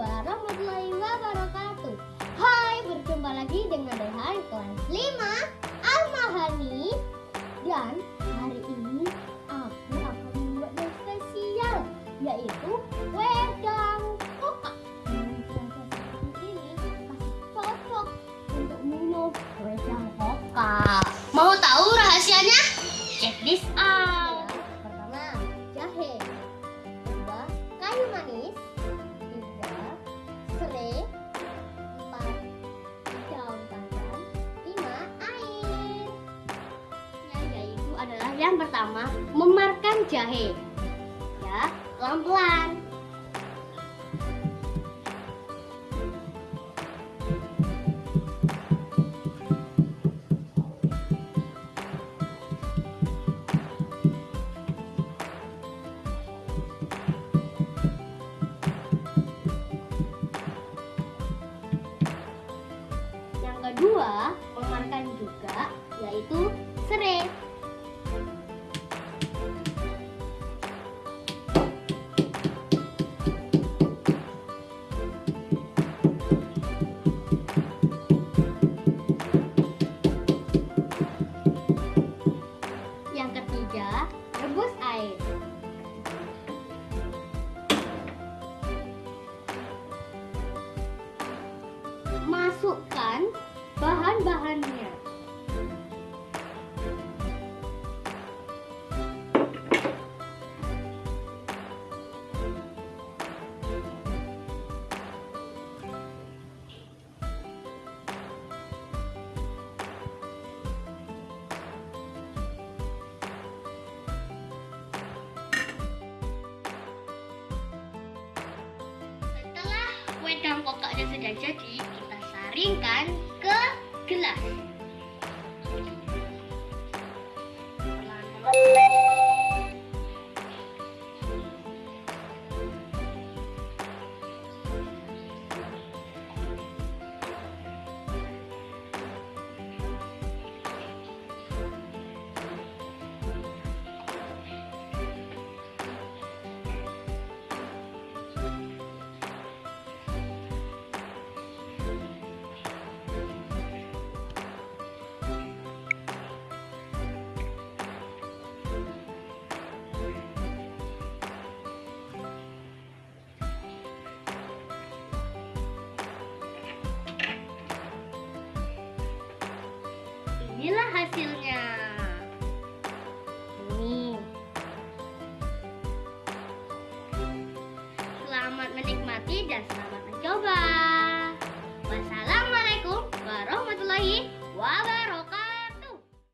warahmatullahi wabarakatuh. Hai, berjumpa lagi dengan Rehan kelas 5 Al-Mahani. Dan hari ini aku akan membuat yang spesial Yaitu wedang yang pertama memarkan jahe. Ya, pelan-pelan. Yang kedua, memarkan juga yaitu serai. Rebus air. Masukkan bahan-bahannya. Jadi, kita saringkan ke gelas. inilah hasilnya.